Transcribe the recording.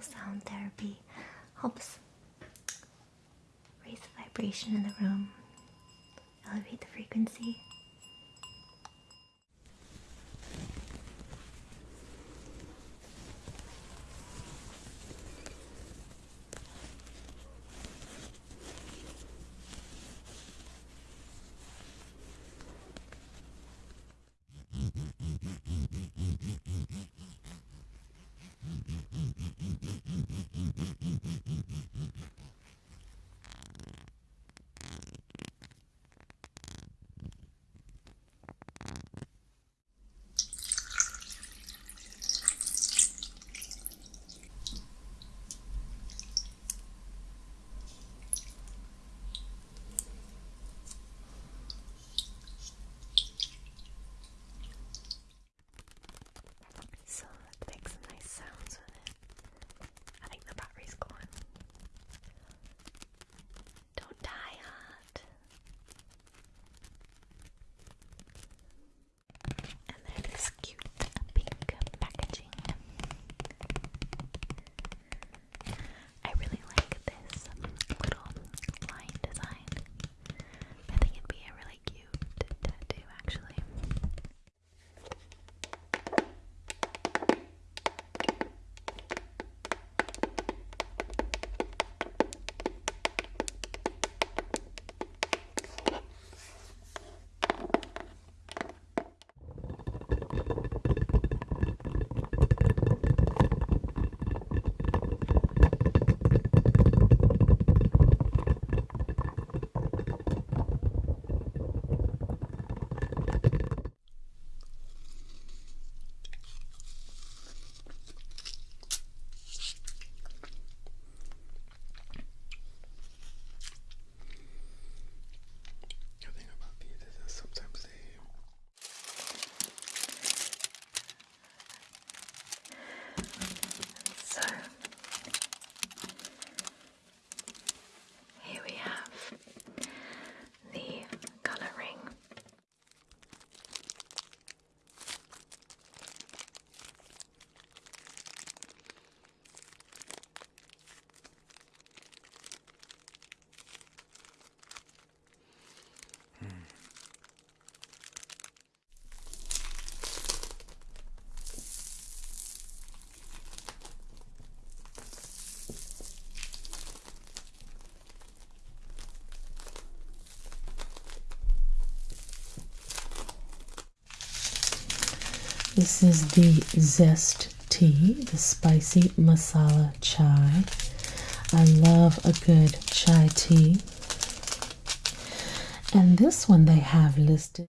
sound therapy helps raise the vibration in the room, elevate the frequency, This is the Zest tea, the spicy masala chai. I love a good chai tea. And this one they have listed